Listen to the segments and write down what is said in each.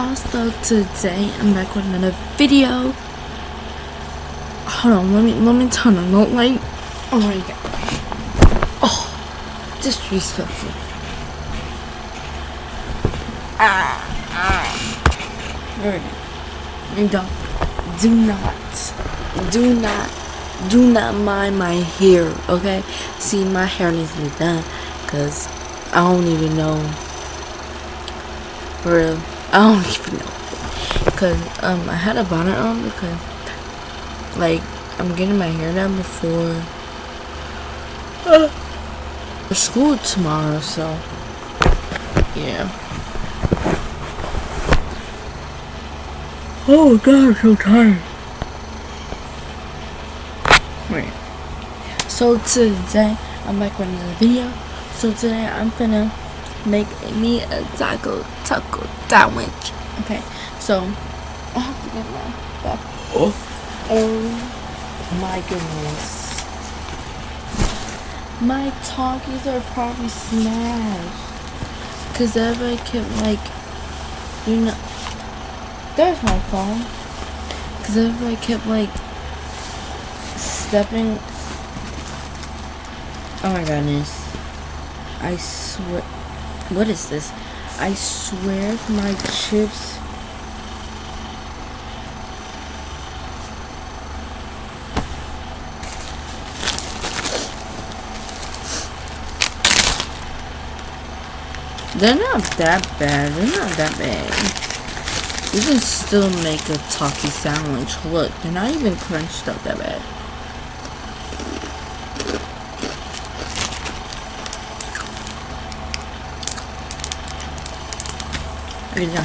y'all. So today I'm back with another video. Hold on let me let me turn on the light. Oh my god. Oh disrespectful. Ah, ah. don't do not do not do not mind my hair okay? See my hair needs to be done because I don't even know. For real I don't even know. Because um, I had a bonnet on because, like, I'm getting my hair done before uh, school tomorrow, so, yeah. Oh god, I'm so tired. Wait. So today, I'm back with another video. So today, I'm gonna make me a taco taco sandwich. Okay, so I have to get my back. Oh, oh my goodness. My Takis are probably smashed. Cause everybody kept like, you know, there's my phone. Cause everybody kept like stepping. Oh my goodness. I swear. What is this? I swear my chips They're not that bad. They're not that bad. You can still make a talkie sandwich. Look, they're not even crunched up that bad. Güzel.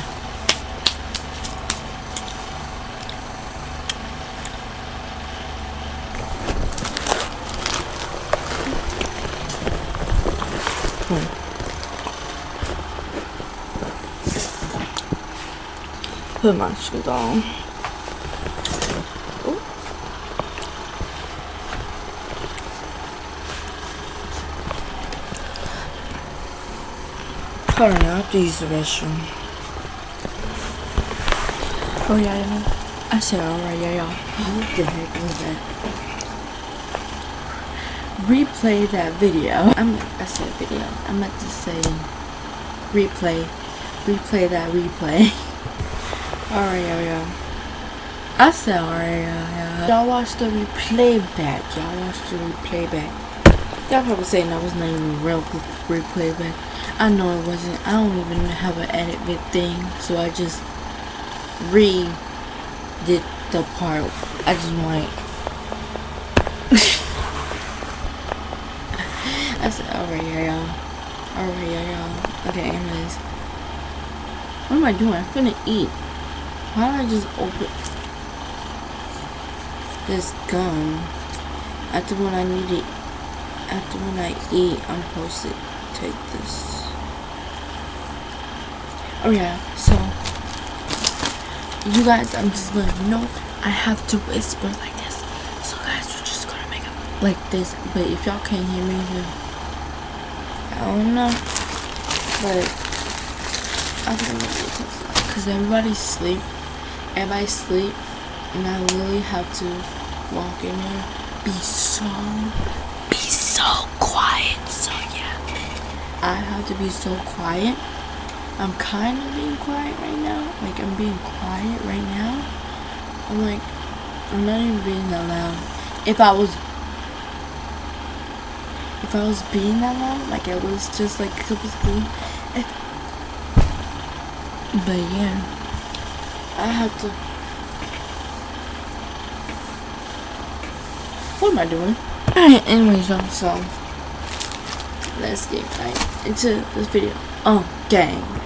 Hmm. Put my shoes on. Ooh. Hold on, I have to use the restroom. Oh yeah, yeah. I said alright, yeah, yeah. What the heck was that? Replay that video. I'm I said video. I meant to say replay. Replay that replay. alright, yeah, yeah. I said alright, yeah, yeah. Y'all watch the replay back. Y'all watch the replay back. Y'all probably saying that was not even real replay back. I know it wasn't. I don't even have an edit vid thing, so I just re did the part. I just want. I said, alright, y'all. Alright, y'all. Okay, anyways. What am I doing? I'm gonna eat. Why don't I just open this gum? After when I need it, after when I eat, I'm supposed to take this. Oh yeah, so you guys, I'm just letting you know I have to whisper like this. So guys, we're just gonna make it like this. But if y'all can't hear me, then I don't know. But I don't know because everybody's sleep. everybody sleep, and I really have to walk in there, be so, be so quiet. So yeah, I have to be so quiet I'm kind of being quiet right now. Like, I'm being quiet right now. I'm like, I'm not even being that loud. If I was, if I was being that loud, like it was just like supposed to but yeah, I have to. What am I doing? Alright, anyways, y'all, so let's get right into this video. Oh, gang.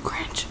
Cringe.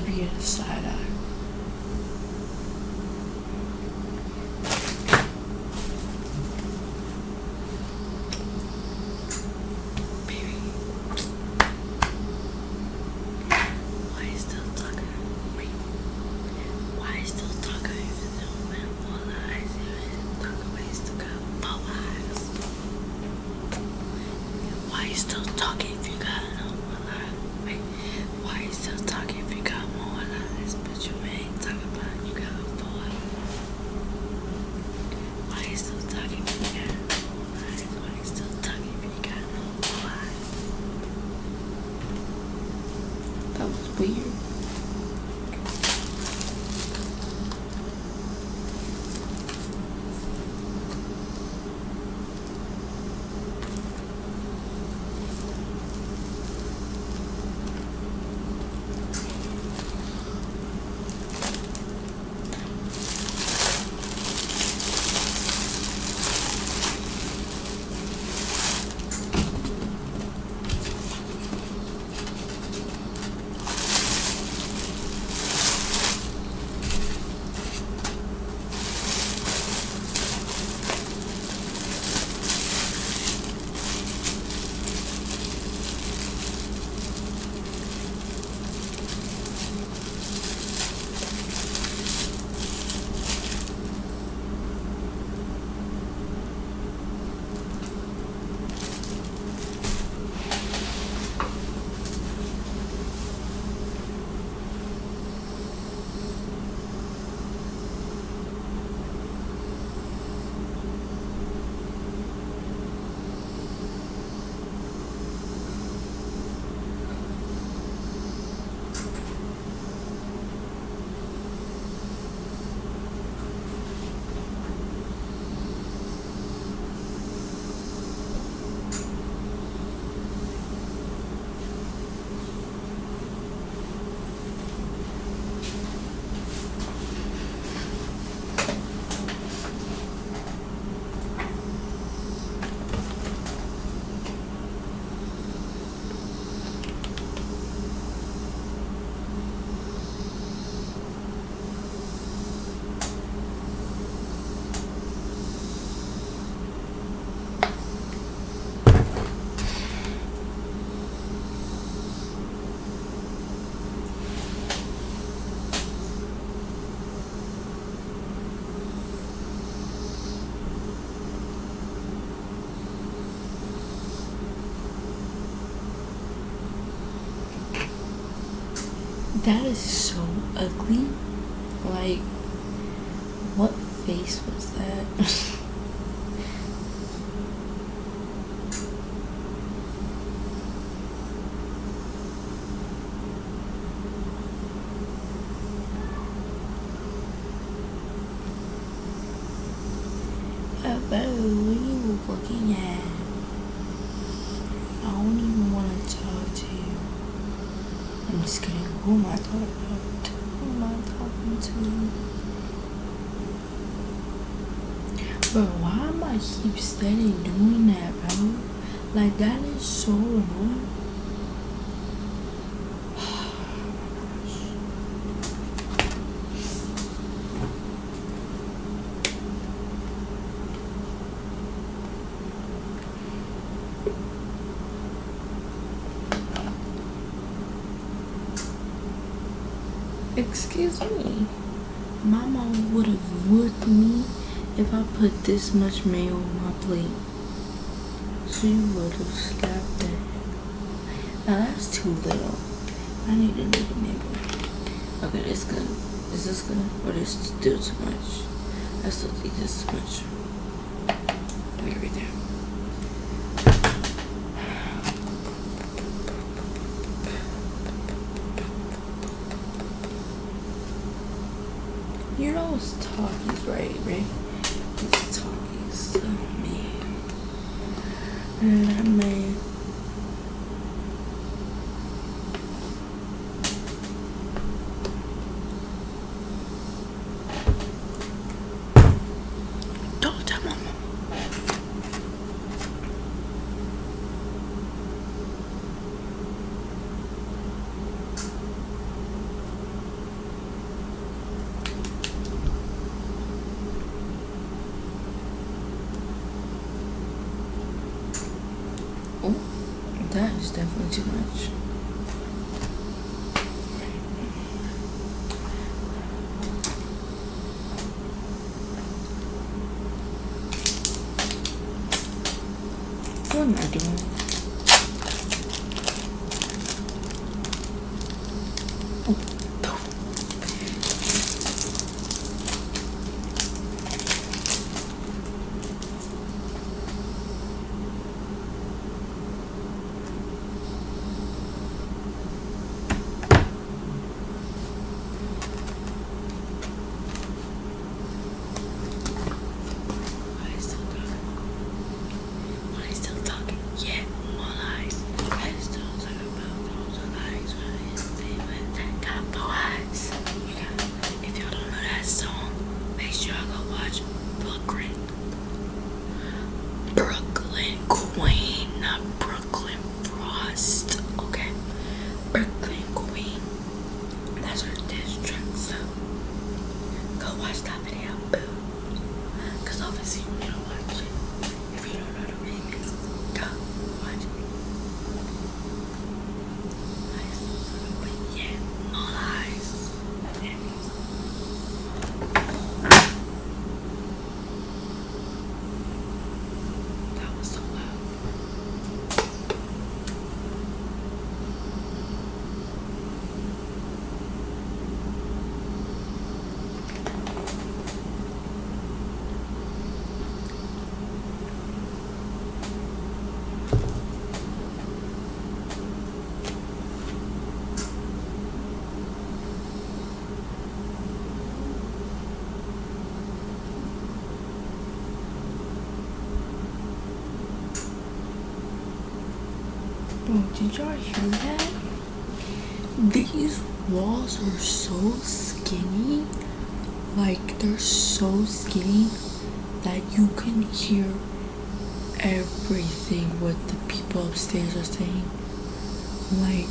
Give That is so ugly. Like, what face was that? Uh, but what are you looking at? I don't even want to talk to you. I'm just kidding. Who am I talking about? Who am I talking to? Bro, why am I keep steady doing that, bro? Like, that is so annoying. Excuse me. Mom would have whooped me if I put this much mayo on my plate. She would have slapped it. Now that's too little. I need a little nibble. Okay, that's good. Is this good? Or is still too much? I still think this is too much. Right there. You know it's Takis, right? Right? It's Takis. Oh man. Lemon. Don't tell mama. Oh, is definitely too much. Did y'all hear that? These walls are so skinny. Like, they're so skinny that you can hear everything what the people upstairs are saying. Like,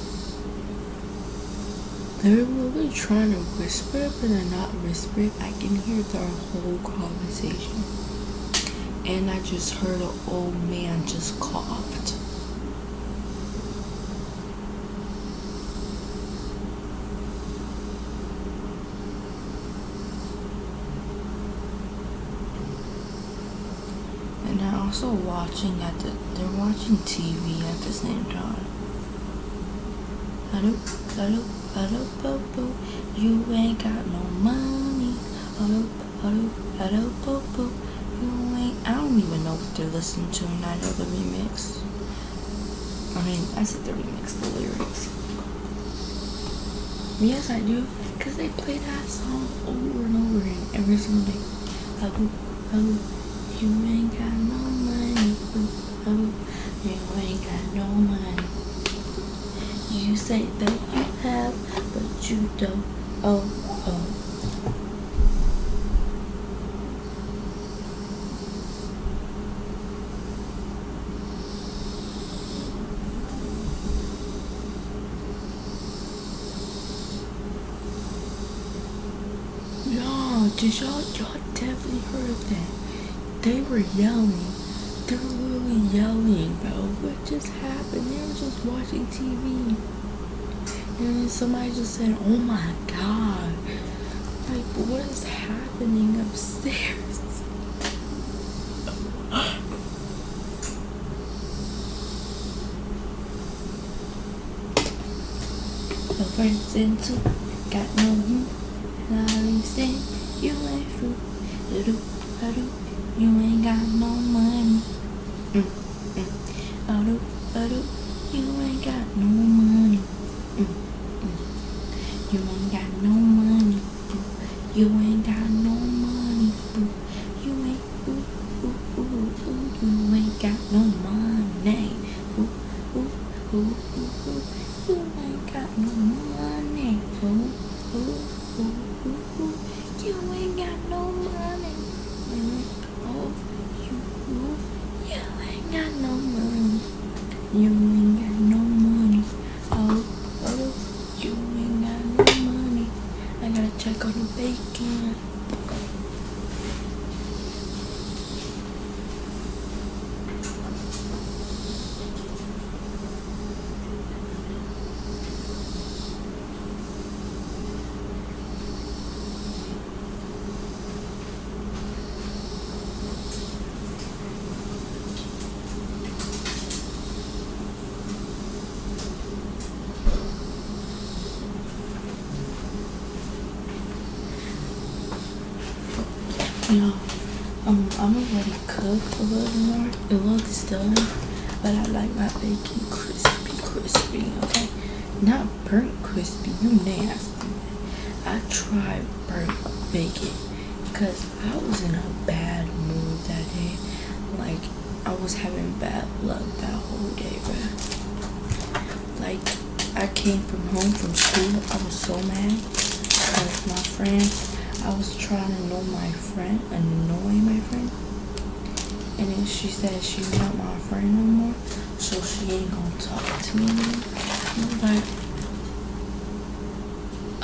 they're really trying to whisper, but they're not whispering. I can hear their whole conversation. And I just heard an old man just coughed. Also watching at the they're watching TV at the same time. You ain't got no money. You ain't. I don't even know what they're listening to, and I know the remix. I mean, I said the remix, the lyrics. Yes, I do, cause they play that song over and over again every single day. You ain't got no you ain't got no money. You say that you have, but you don't. Oh, oh. Y'all, did y'all, y'all definitely heard that. They were yelling yelling, bro. What just happened? They were just watching TV. And somebody just said, oh my god. Like, what is happening upstairs? The friends into got no you. And I say you ain't fool. You ain't got no money. The know, um, I'm gonna let it cook a little more. It looks done, but I like my bacon crispy, crispy. Okay, not burnt crispy. You nasty. I tried burnt bacon because I was in a bad mood that day. Like I was having bad luck that whole day, bro. Like I came from home from school. I was so mad because my friend I was trying to know my friend, annoy my friend. And then she said she's not my friend no more, so she ain't gonna talk to me anymore. But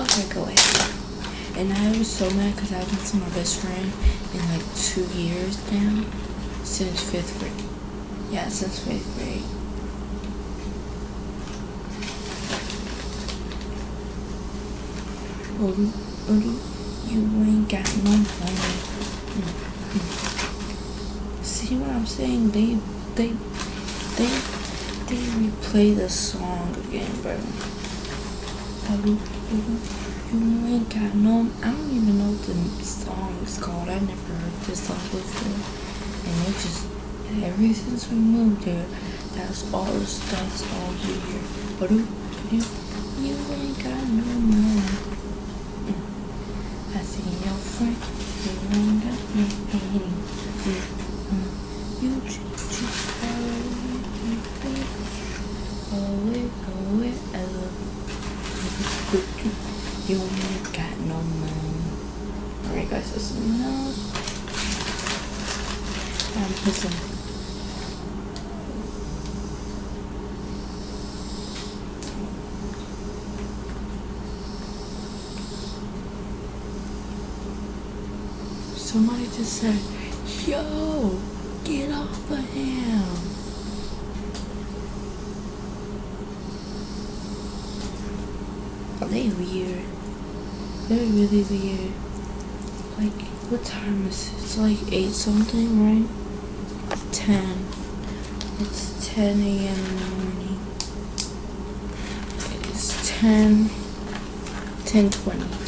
okay, go ahead. And I was so mad because I haven't seen my best friend in like two years now, since fifth grade. Yeah, since fifth grade. Olu, Olu you ain't got no money. See what I'm saying? They they they they replay the song again, bro. You ain't got no. I don't even know what the song is called. I never heard this song before, and it just ever since we moved here, that's all the stunts all year. But you, you ain't got no money. I your friend. You wonder me hating. You just Oh, it, oh, it, You ain't got no money. Alright, guys, so something else. Um, I'm pissing. Just said, yo, get off of him. They weird. They're really weird. Like, what time is it? It's like 8 something, right? 10. It's 10 a.m. in the morning. It's 10, 10 20.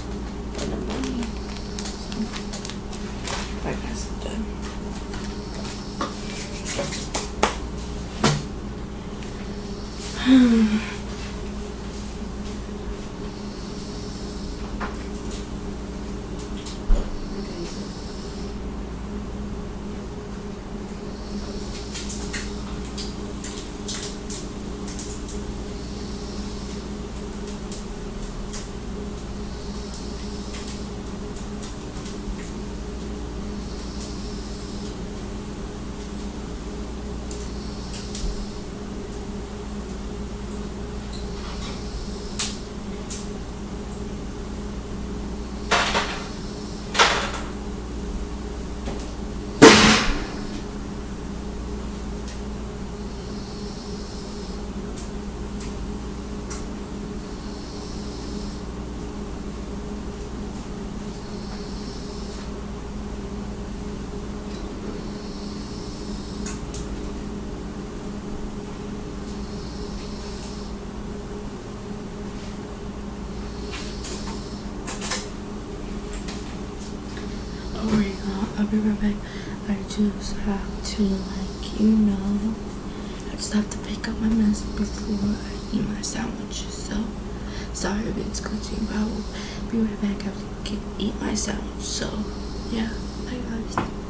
Hmm. Back. I just have to, like, you know, I just have to pick up my mess before I eat my sandwich. So, sorry if it's glitching, but I will be right back after I eat my sandwich. So, yeah, bye guys.